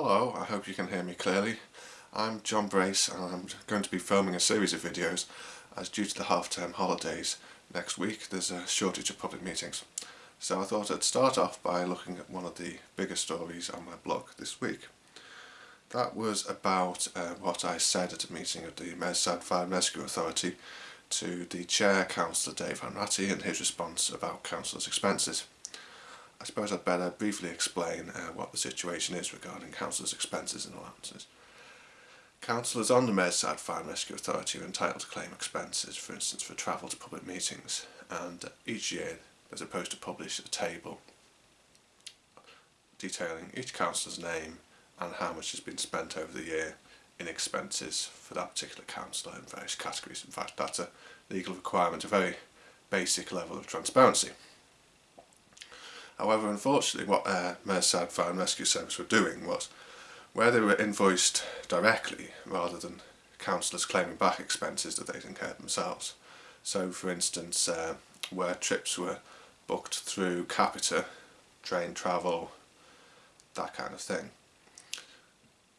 Hello, I hope you can hear me clearly. I'm John Brace and I'm going to be filming a series of videos as due to the half-term holidays next week there's a shortage of public meetings. So I thought I'd start off by looking at one of the bigger stories on my blog this week. That was about uh, what I said at a meeting of the Merseyside Fire Rescue Authority to the Chair, Councillor Dave Hanratty and his response about Councillor's expenses. I suppose I'd better briefly explain uh, what the situation is regarding councillors' expenses and allowances. Councillors on the Merseyside Fire and Rescue Authority are entitled to claim expenses, for instance for travel to public meetings, and each year they're supposed to publish a table detailing each councillor's name and how much has been spent over the year in expenses for that particular councillor in various categories. In fact, that's a legal requirement, a very basic level of transparency. However, unfortunately, what uh, Fire and Rescue Service were doing was, where they were invoiced directly rather than councillors claiming back expenses that they'd incurred themselves. So, for instance, uh, where trips were booked through Capita, train travel, that kind of thing.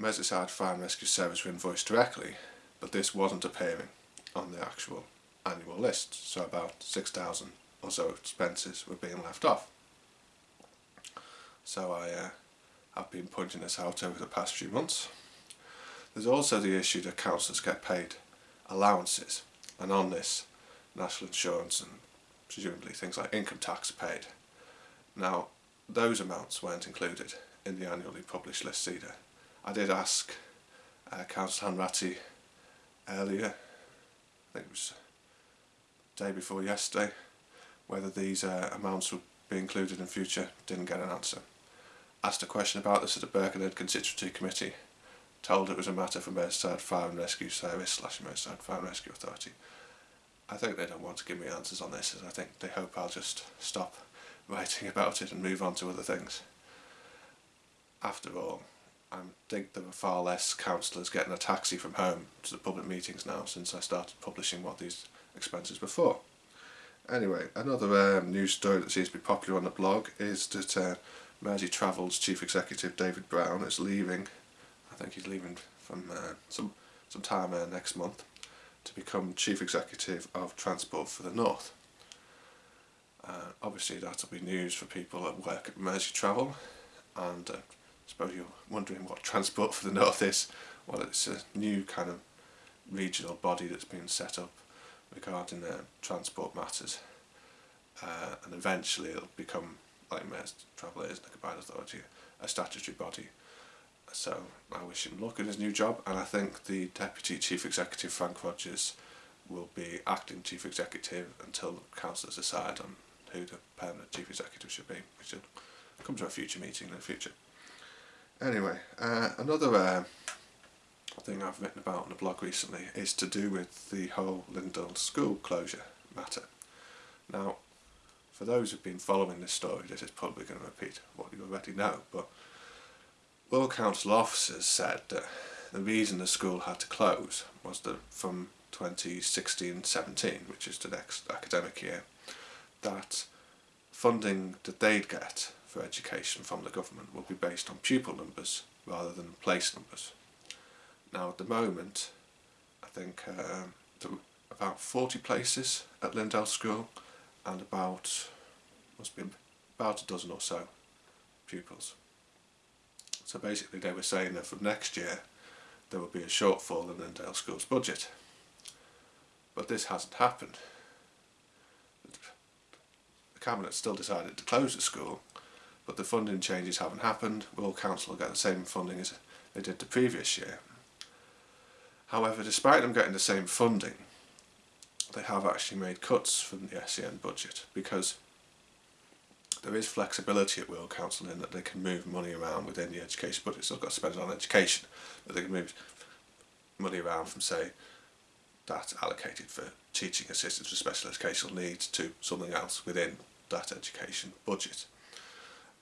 Merseyside Fire and Rescue Service were invoiced directly, but this wasn't appearing on the actual annual list, so about 6,000 or so expenses were being left off. So I uh, have been pointing this out over the past few months. There's also the issue that councillors get paid allowances, and on this, national insurance and presumably things like income tax paid. Now, those amounts weren't included in the annually published list either. I did ask uh, Councillor Hanratty earlier, I think it was day before yesterday, whether these uh, amounts would be included in future, didn't get an answer asked a question about this at the Birkenhead Constituency Committee, told it was a matter for Merseyside Fire and Rescue Service slash Merseyside Fire and Rescue Authority. I think they don't want to give me answers on this, as I think they hope I'll just stop writing about it and move on to other things. After all, I think there are far less councillors getting a taxi from home to the public meetings now since I started publishing what these expenses were for. Anyway, another um, news story that seems to be popular on the blog is that uh, Merseytravel's chief executive David Brown is leaving. I think he's leaving from uh, some some time uh, next month to become chief executive of Transport for the North. Uh, obviously that'll be news for people that work at Merseytravel and uh, I suppose you're wondering what Transport for the North is. Well it's a new kind of regional body that's been set up regarding uh, transport matters uh, and eventually it'll become like most travel is, the Combined Authority, a statutory body. So I wish him luck in his new job and I think the Deputy Chief Executive Frank Rogers will be acting Chief Executive until the councillors decide on who the permanent Chief Executive should be, which should come to a future meeting in the future. Anyway, uh, another uh, thing I've written about on the blog recently is to do with the whole Lyndale school closure matter. Now, for those who've been following this story, this is probably going to repeat what you already know, but Wirral Council officers said that the reason the school had to close was that from 2016-17, which is the next academic year, that funding that they'd get for education from the government will be based on pupil numbers rather than place numbers. Now at the moment, I think um, about 40 places at Lyndale School and about, must be about a dozen or so pupils. So basically they were saying that from next year there will be a shortfall in Lyndale School's budget. But this hasn't happened. The Cabinet still decided to close the school, but the funding changes haven't happened. Wirral Council get the same funding as they did the previous year. However, despite them getting the same funding, they have actually made cuts from the SEN budget because there is flexibility at Wirral Council in that they can move money around within the education budget. Still got to spend it on education, but they can move money around from say that allocated for teaching assistants for special educational needs to something else within that education budget.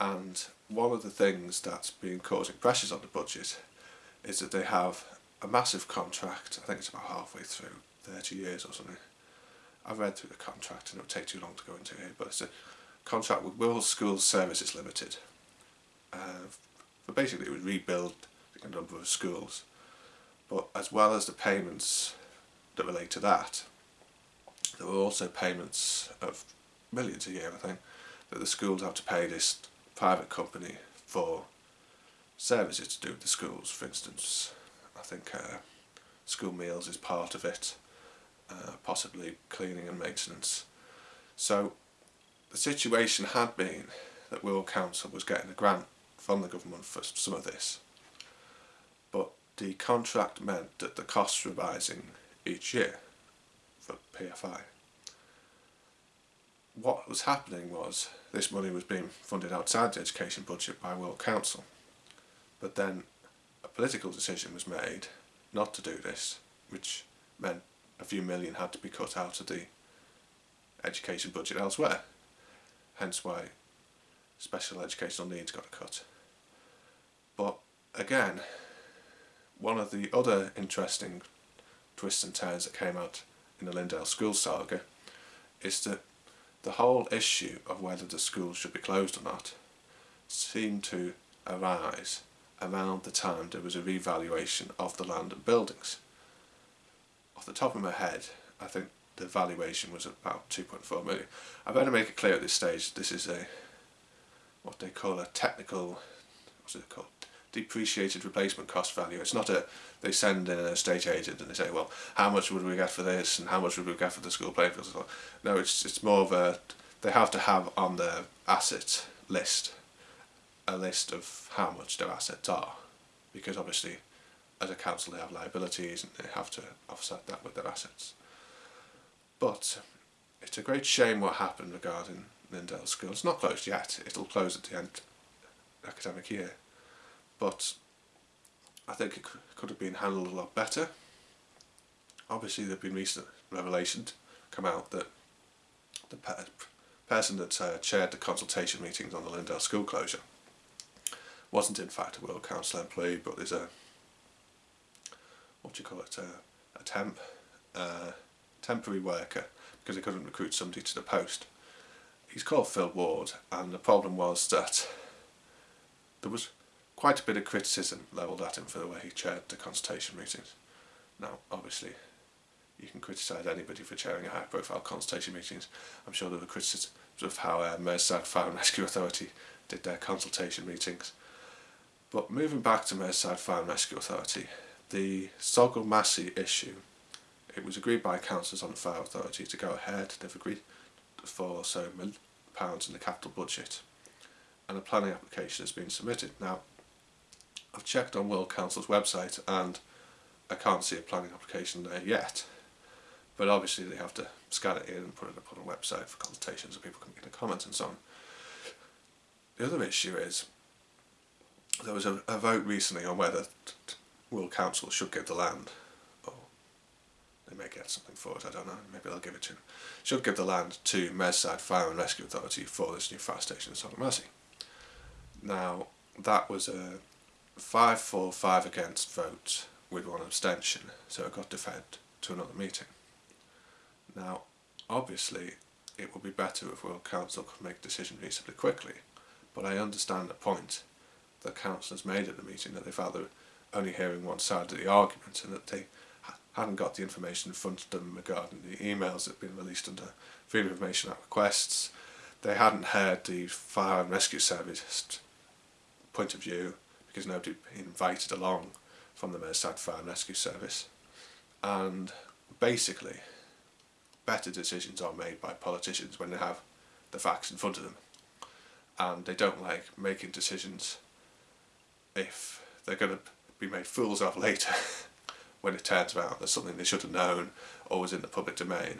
And one of the things that's been causing pressures on the budget is that they have a massive contract, I think it's about halfway through, 30 years or something, I've read through the contract and it would take too long to go into here, but it's a contract with Wirral Schools Services Limited uh, for basically it would rebuild a number of schools. But as well as the payments that relate to that, there were also payments of millions a year, I think, that the schools have to pay this private company for services to do with the schools. For instance, I think uh, school meals is part of it, uh, possibly cleaning and maintenance. So the situation had been that Wirral Council was getting a grant from the government for some of this, but the contract meant that the costs were rising each year for PFI. What was happening was this money was being funded outside the education budget by Wirral Council, but then a political decision was made not to do this, which meant a few million had to be cut out of the education budget elsewhere. Hence why special educational needs got a cut. But again, one of the other interesting twists and turns that came out in the Lyndale School saga is that the whole issue of whether the school should be closed or not seemed to arise around the time there was a revaluation of the land and buildings. Off the top of my head, I think the valuation was about 2.4 million. I better make it clear at this stage, this is a, what they call a technical, what's it called, depreciated replacement cost value. It's not a, they send in an estate agent and they say, well, how much would we get for this and how much would we get for the school playing fields? No, it's, it's more of a, they have to have on their asset list a list of how much their assets are because obviously as a council they have liabilities and they have to offset that with their assets. But it's a great shame what happened regarding Lyndale School. It's not closed yet, it'll close at the end of the academic year. But I think it could have been handled a lot better. Obviously there have been recent revelations come out that the person that uh, chaired the consultation meetings on the Lyndale school closure wasn't in fact a Wirral Council employee but there's a what do you call it a, a temp temporary worker because they couldn't recruit somebody to the post. He's called Phil Ward and the problem was that there was quite a bit of criticism levelled at him for the way he chaired the consultation meetings. Now obviously you can criticise anybody for chairing a high profile consultation meetings. I'm sure there were criticisms of how uh, Merseyside Fire and Rescue Authority did their consultation meetings. But moving back to Merseyside Fire and Rescue Authority, the Saughall Massie issue, it was agreed by councillors on the Fire Authority to go ahead, they've agreed for so pounds in the capital budget and a planning application has been submitted. Now I've checked on Wirral Council's website and I can't see a planning application there yet but obviously they have to scan it in and put it up on a website for consultations so people can make a comment and so on. The other issue is there was a, a vote recently on whether Wirral Council should give the land, or they may get something for it, I don't know, maybe they'll give it to them, should give the land to Merseyside Fire and Rescue Authority for this new fire station in Massie. Now, that was a 5 for 5 against vote with one abstention, so it got deferred to another meeting. Now, obviously, it would be better if Wirral Council could make a decision reasonably quickly, but I understand the point the councillors made at the meeting that they felt were only hearing one side of the argument and that they hadn't got the information in front of them regarding the emails that had been released under Freedom of Information Act requests. They hadn't heard the Fire and Rescue Service point of view because nobody had been invited along from the Merseyside Fire and Rescue Service. And basically, better decisions are made by politicians when they have the facts in front of them. And they don't like making decisions if they're going to be made fools of later when it turns out there's something they should have known or was in the public domain.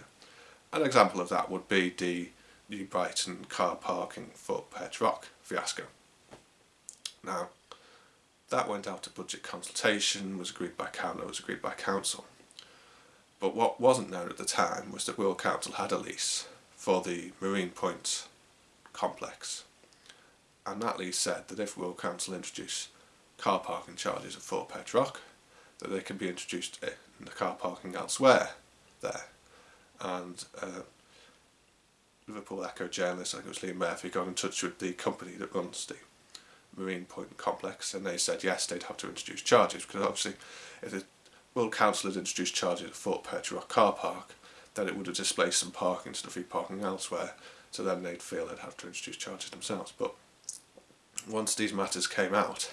An example of that would be the New Brighton car parking for Perch Rock fiasco. Now, that went out to budget consultation, was agreed by council, was agreed by council. But what wasn't known at the time was that Wirral Council had a lease for the Marine Point complex. And that lease said that if Wirral Council introduced car parking charges at Fort Perch Rock, that they can be introduced in the car parking elsewhere there. And uh, Liverpool Echo journalist, I think it was Liam Murphy, got in touch with the company that runs the Marine Point complex and they said yes they'd have to introduce charges because obviously if the Wirral Council had introduced charges at Fort Perch Rock car park then it would have displaced some parking to free parking elsewhere so then they'd feel they'd have to introduce charges themselves but once these matters came out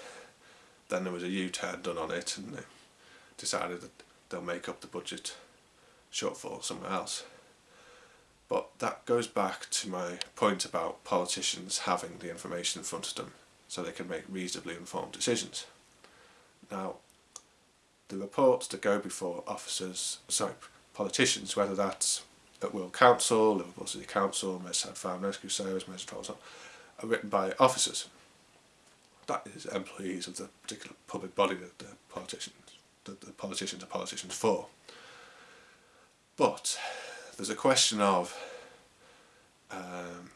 then there was a U-turn done on it and they decided that they'll make up the budget shortfall somewhere else. But that goes back to my point about politicians having the information in front of them so they can make reasonably informed decisions. Now, the reports that go before officers, sorry, politicians, whether that's at Wirral Council, Liverpool City Council, Merseyside Fire and Rescue Service, Merseyside are written by officers. That is employees of the particular public body that the politicians, that the politicians are politicians for. But there's a question of um,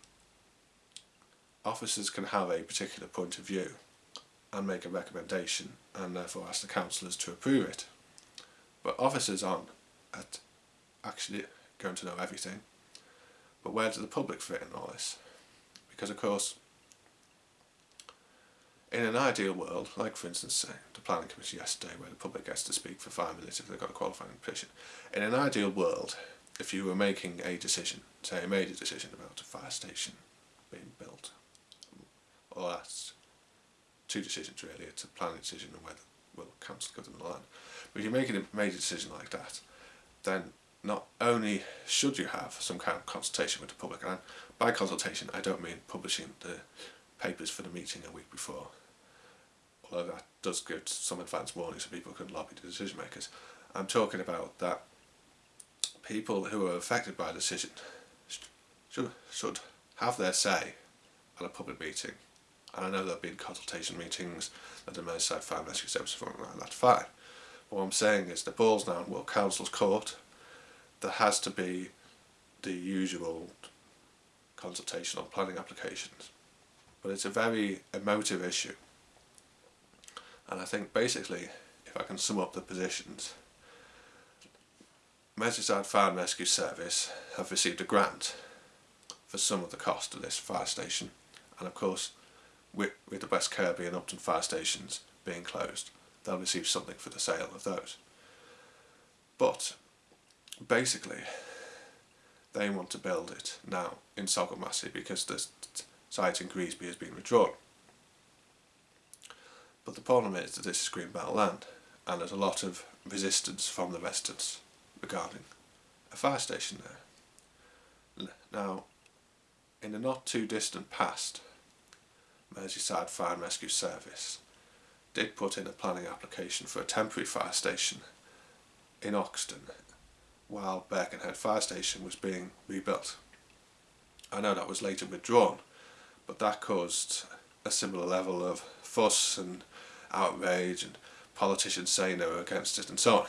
officers can have a particular point of view and make a recommendation and therefore ask the councillors to approve it. But officers aren't at actually going to know everything. But where does the public fit in all this? Because of course, in an ideal world, like for instance say, the planning committee yesterday where the public gets to speak for five minutes if they've got a qualifying petition, in an ideal world, if you were making a decision, say a major decision about a fire station being built, or that's two decisions really, it's a planning decision and whether Wirral Council give them the land. But if you're making a major decision like that, then not only should you have some kind of consultation with the public, and by consultation I don't mean publishing the papers for the meeting a week before, although that does give some advance warning so people can lobby the decision makers. I'm talking about that people who are affected by a decision should, should have their say at a public meeting. And I know there have been consultation meetings at the Merseyside Fire and Rescue Service for around that fire. But what I'm saying is the ball's now in Wirral Council's court. There has to be the usual consultation on planning applications. But it's a very emotive issue. And I think basically, if I can sum up the positions, Merseyside Fire and Rescue Service have received a grant for some of the cost of this fire station and of course with, with the West Kirby and Upton fire stations being closed they'll receive something for the sale of those. But basically they want to build it now in Saughall Massie because the site in Greasby has been withdrawn. But the problem is that this is greenbelt land and there's a lot of resistance from the residents regarding a fire station there. Now, in the not too distant past, Merseyside Fire and Rescue Service did put in a planning application for a temporary fire station in Oxton while Birkenhead Fire Station was being rebuilt. I know that was later withdrawn, but that caused a similar level of fuss and outrage and politicians saying they were against it and so on.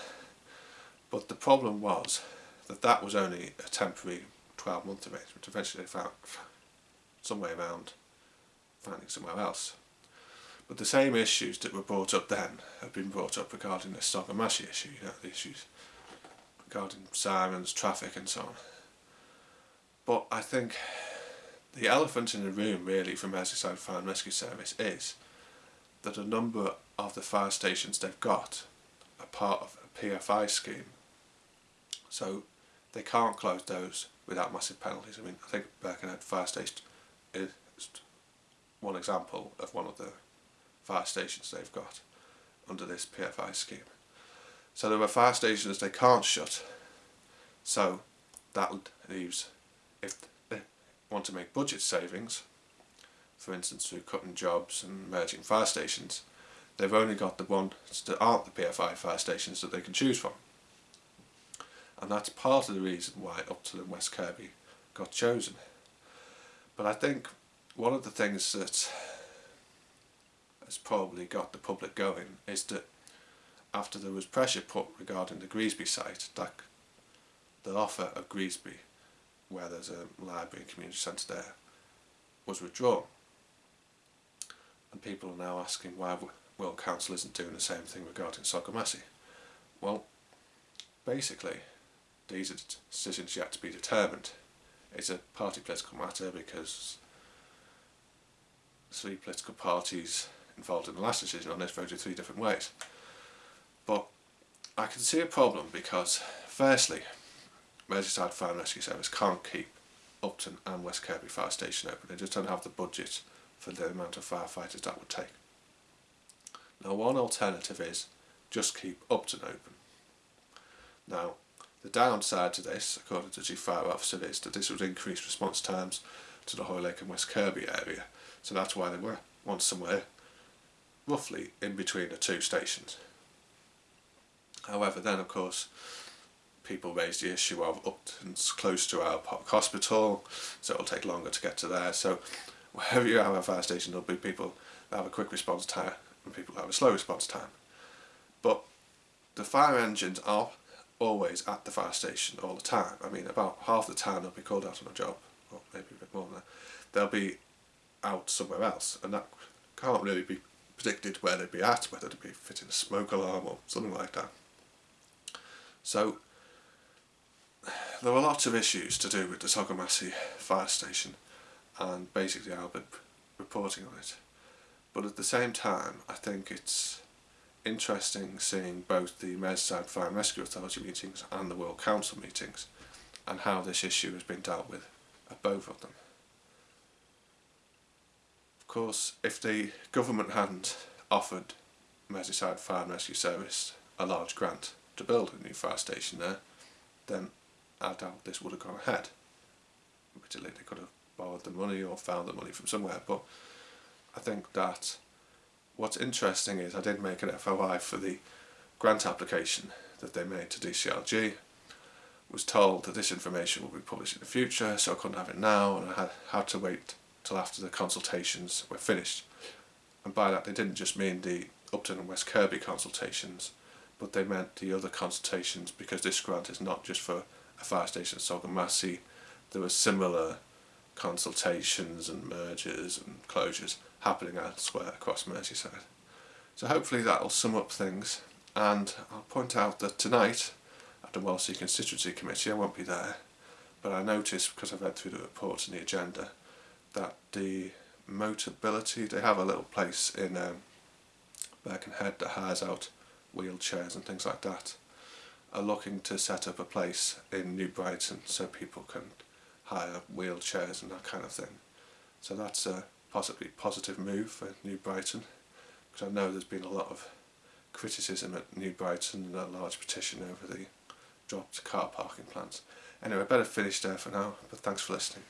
But the problem was that that was only a temporary 12 month arrangement. Which eventually they found some way around finding somewhere else. But the same issues that were brought up then have been brought up regarding the Saughall Massie issue, you know, the issues regarding sirens, traffic and so on. But I think the elephant in the room really from Merseyside Fire and Rescue Service is that a number of the fire stations they've got are part of a PFI scheme so they can't close those without massive penalties. I mean, I think Birkenhead Fire Station is one example of one of the fire stations they've got under this PFI scheme. So there are fire stations they can't shut, so that leaves, if they want to make budget savings, for instance through cutting jobs and merging fire stations, they've only got the ones that aren't the PFI fire stations that they can choose from and that's part of the reason why Upton and West Kirby got chosen. But I think one of the things that has probably got the public going is that after there was pressure put regarding the Greasby site, that the offer of Greasby, where there's a library and community centre there, was withdrawn. And people are now asking why Wirral Council isn't doing the same thing regarding Saughall Massie. Well, basically, these are decisions yet to be determined. It's a party political matter because three political parties involved in the last decision on this voted three different ways. But I can see a problem because, firstly, Merseyside Fire and Rescue Service can't keep Upton and West Kirby Fire Station open. They just don't have the budget for the amount of firefighters that would take. Now one alternative is just keep Upton open. Now the downside to this, according to Chief Fire Officer, is that this would increase response times to the Hoylake and West Kirby area. So that's why they were want somewhere roughly in between the two stations. However, then of course, people raised the issue of Upton's close to our hospital, so it'll take longer to get to there. So wherever you have a fire station, there'll be people that have a quick response time and people that have a slow response time. But the fire engines are always at the fire station all the time. I mean, about half the time they'll be called out on a job, or maybe a bit more than that. They'll be out somewhere else, and that can't really be predicted where they'd be at, whether they'd be fitting a smoke alarm or something like that. So there were lots of issues to do with the Saughall Massie fire station and basically I'll be reporting on it. But at the same time I think it's interesting seeing both the Merseyside Fire and Rescue Authority meetings and the Wirral Council meetings and how this issue has been dealt with at both of them. Of course, if the government hadn't offered Merseyside Fire and Rescue Service a large grant to build a new fire station there, then I doubt this would have gone ahead. Admittedly, they could have borrowed the money or found the money from somewhere, but I think that what's interesting is I did make an FOI for the grant application that they made to DCLG was told that this information will be published in the future so I couldn't have it now and I had, had to wait till after the consultations were finished. And by that they didn't just mean the Upton and West Kirby consultations but they meant the other consultations because this grant is not just for a fire station at Saughall Massie there were similar consultations and mergers and closures happening elsewhere across Merseyside. So hopefully that will sum up things and I'll point out that tonight at the Wallasey Constituency Committee I won't be there but I noticed because I've read through the reports and the agenda that the Motability, they have a little place in um, Birkenhead that has out wheelchairs and things like that are looking to set up a place in New Brighton so people can hire wheelchairs and that kind of thing. So that's a possibly positive move for New Brighton because I know there's been a lot of criticism at New Brighton and a large petition over the dropped car parking plans. Anyway, better finish there for now, but thanks for listening.